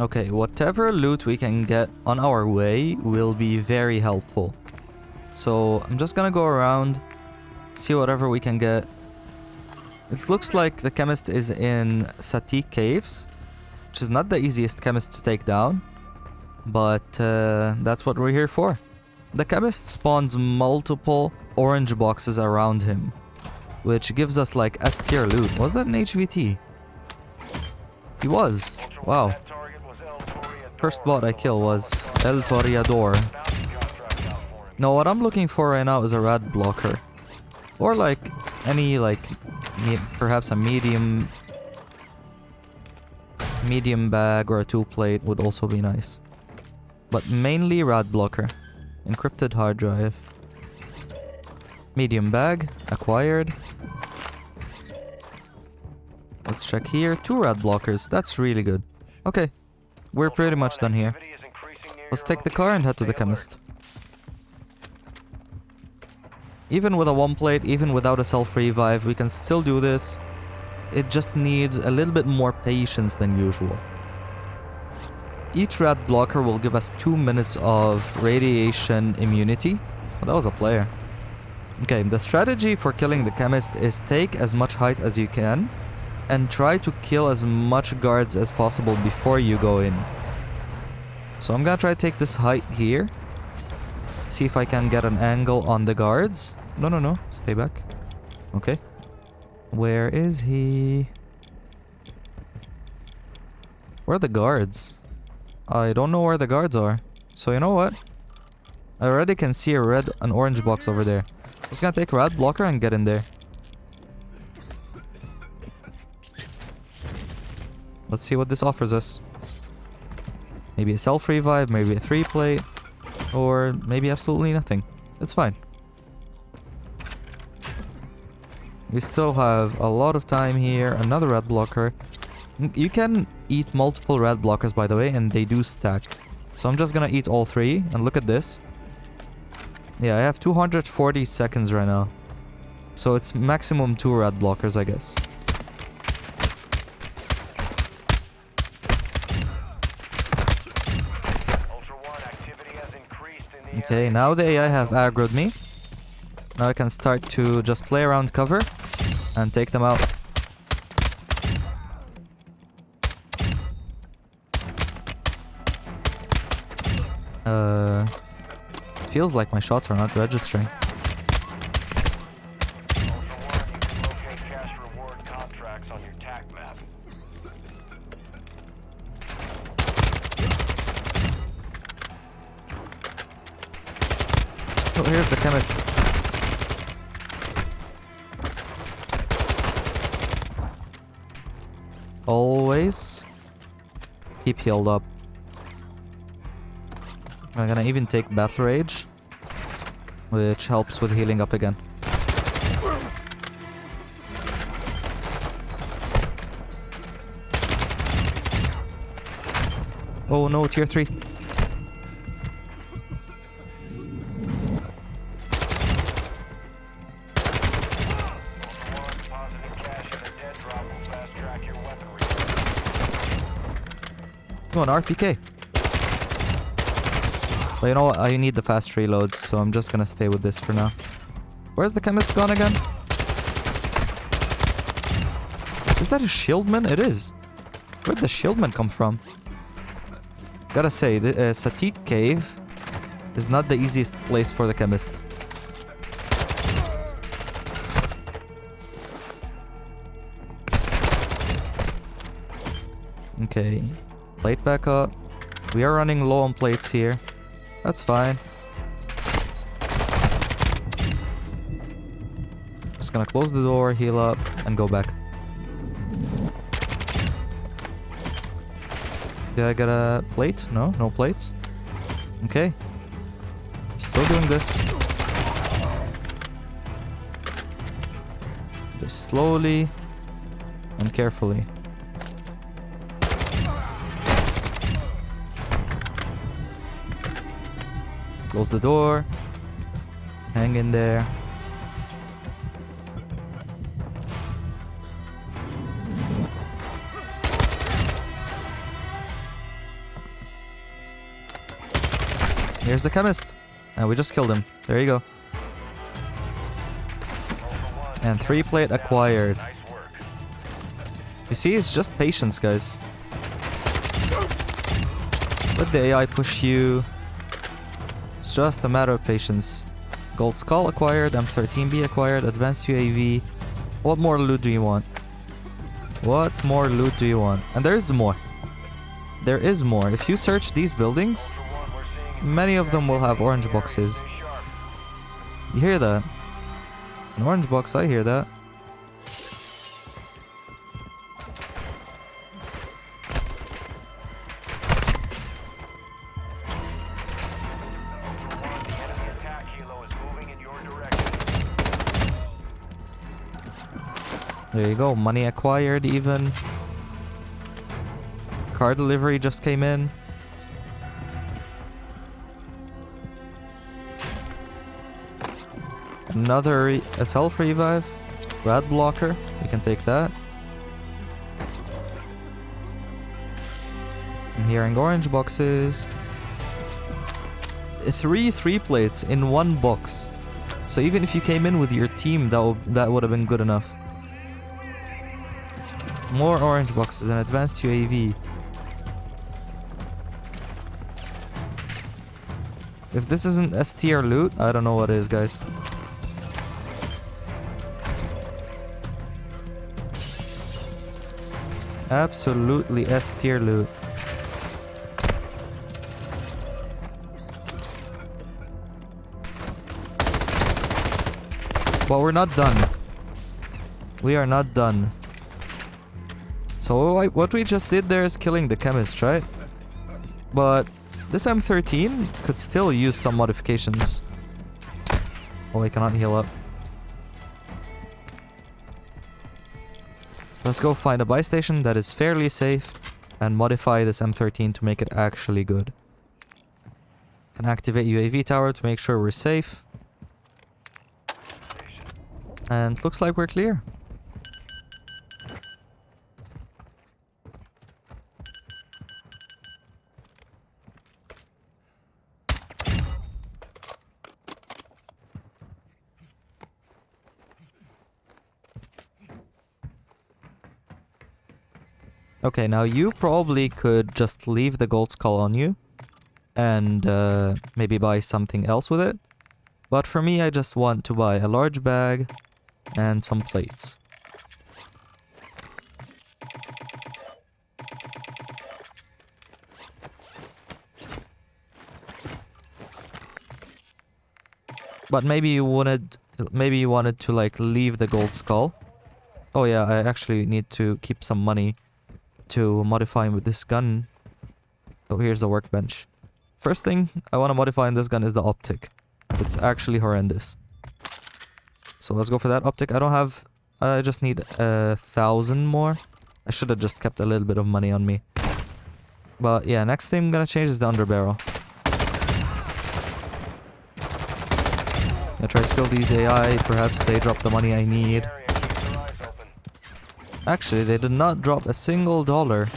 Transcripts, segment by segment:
Okay, whatever loot we can get on our way will be very helpful. So I'm just gonna go around, see whatever we can get. It looks like the chemist is in Sattiq Caves, which is not the easiest chemist to take down. But uh, that's what we're here for. The chemist spawns multiple orange boxes around him, which gives us like S tier loot. Was that an HVT? He was. Wow. First bot I kill was El Toreador. No, what I'm looking for right now is a rad blocker. Or like any like perhaps a medium medium bag or a two plate would also be nice. But mainly rad blocker. Encrypted hard drive. Medium bag, acquired. Let's check here. Two rad blockers. That's really good. Okay. We're pretty much done here. Let's take the car and head to the chemist. Even with a one plate, even without a self-revive, we can still do this. It just needs a little bit more patience than usual. Each rad blocker will give us 2 minutes of radiation immunity. Oh, that was a player. Okay, the strategy for killing the chemist is take as much height as you can and try to kill as much guards as possible before you go in. So I'm gonna try to take this height here. See if I can get an angle on the guards. No, no, no. Stay back. Okay. Where is he? Where are the guards? I don't know where the guards are. So you know what? I already can see a red and orange box over there. Just gonna take a red blocker and get in there. Let's see what this offers us. Maybe a self-revive, maybe a 3-plate, or maybe absolutely nothing. It's fine. We still have a lot of time here. Another red blocker. You can eat multiple red blockers, by the way, and they do stack. So I'm just gonna eat all three, and look at this. Yeah, I have 240 seconds right now. So it's maximum two red blockers, I guess. Okay, now the AI have aggroed me. Now I can start to just play around cover and take them out. Uh, feels like my shots are not registering. Always keep healed up. I'm gonna even take Battle Rage, which helps with healing up again. Oh no, tier 3. Come on, RPK. Well, you know what? I need the fast reloads, so I'm just gonna stay with this for now. Where's the chemist gone again? Is that a shieldman? It is. Where'd the shieldman come from? Gotta say, the uh, Sattiq Cave is not the easiest place for the chemist. Okay. Plate back up. We are running low on plates here. That's fine. Just gonna close the door, heal up, and go back. Did I get a plate? No? No plates? Okay. Still doing this. Just slowly and carefully. Close the door. Hang in there. Here's the chemist. And we just killed him. There you go. And three plate acquired. You see, it's just patience, guys. Let the AI push you. It's just a matter of patience. Gold Skull acquired, M13B acquired, Advanced UAV. What more loot do you want? What more loot do you want? And there is more. There is more. If you search these buildings, many of them will have orange boxes. You hear that? An orange box, I hear that. There you go, money acquired even. Car delivery just came in. Another re a self revive. Rad blocker, we can take that. I'm hearing orange boxes. Three three plates in one box. So even if you came in with your team, that that would have been good enough. More orange boxes and advanced UAV. If this isn't S tier loot, I don't know what is, guys. Absolutely S tier loot. But we're not done. We are not done. So what- we just did there is killing the chemist, right? But this M13 could still use some modifications. Oh, I cannot heal up. Let's go find a buy station that is fairly safe and modify this M13 to make it actually good. Can activate UAV tower to make sure we're safe. And looks like we're clear. Okay, now you probably could just leave the gold skull on you and uh, maybe buy something else with it. But for me, I just want to buy a large bag and some plates. But maybe you wanted, maybe you wanted to like leave the gold skull. Oh yeah, I actually need to keep some money to modify with this gun. So here's the workbench. First thing I want to modify in this gun is the optic. It's actually horrendous. So let's go for that optic. I don't have... I just need a thousand more. I should have just kept a little bit of money on me. But yeah, next thing I'm gonna change is the underbarrel. I try to kill these AI. Perhaps they drop the money I need. Area, keep your eyes open. Actually, they did not drop a single dollar.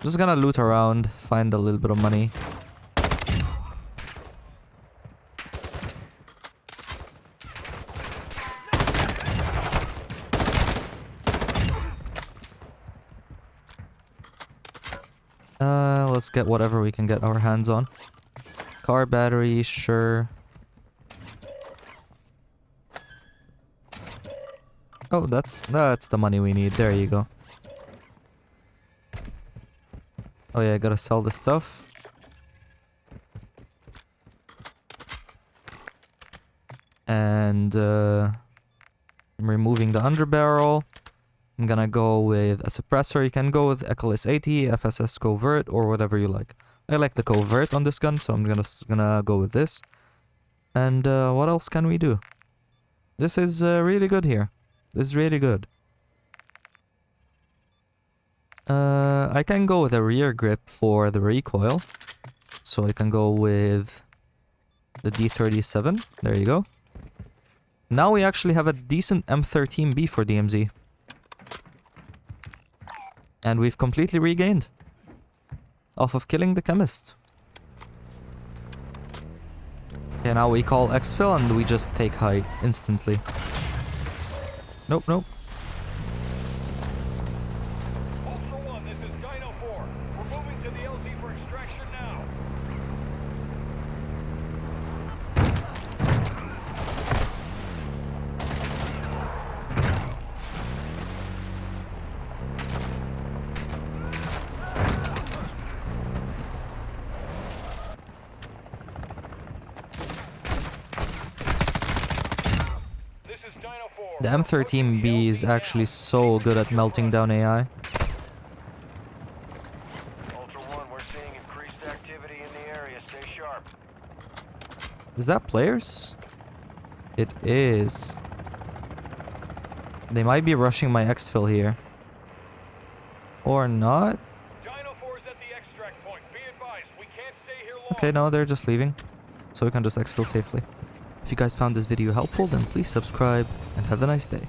Just gonna loot around, find a little bit of money. Uh, let's get whatever we can get our hands on. Car battery, sure. Oh, that's that's the money we need. There you go. Oh yeah, I gotta sell the stuff. And uh, I'm removing the underbarrel. I'm gonna go with a suppressor. You can go with Echoless 80, FSS Covert, or whatever you like. I like the Covert on this gun, so I'm gonna gonna go with this. And uh, what else can we do? This is uh, really good here. This is really good. Uh, I can go with a rear grip for the recoil. So I can go with the D37. There you go. Now we actually have a decent M13B for DMZ. And we've completely regained. Off of killing the chemist. Okay, now we call exfil and we just take high instantly. Nope, nope. Ultra One, this is Dino 4. We're moving to the LZ for extraction now. This is Dino 4. The M13B is actually so good at melting down AI. Is that players? It is. They might be rushing my exfil here. Or not? Dino 4 is at the extract point. Be advised, we can't stay here long. Okay, no, they're just leaving. So we can just exfil safely. If you guys found this video helpful, then please subscribe and have a nice day.